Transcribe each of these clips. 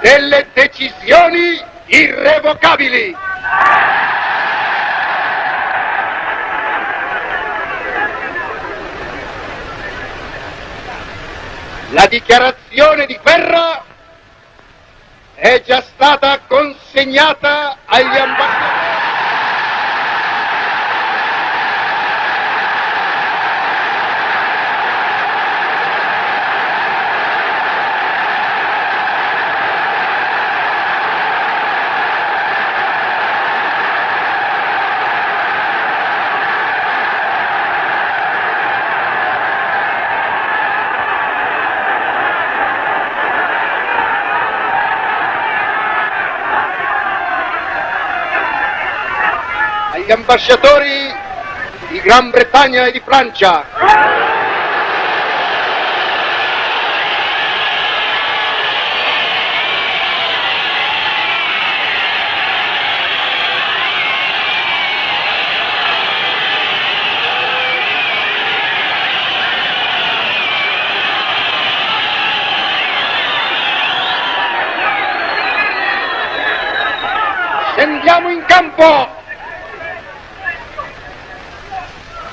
delle decisioni irrevocabili. La dichiarazione di guerra è già stata consegnata agli ambasciatori. Agli ambasciatori di Gran Bretagna e di Francia. Scendiamo in campo!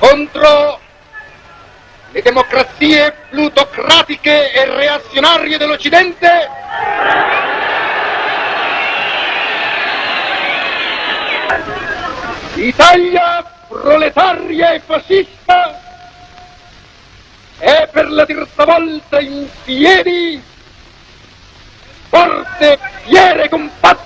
Contro le democrazie plutocratiche e reazionarie dell'Occidente? Italia proletaria e fascista è per la terza volta in piedi, forte, e non mai.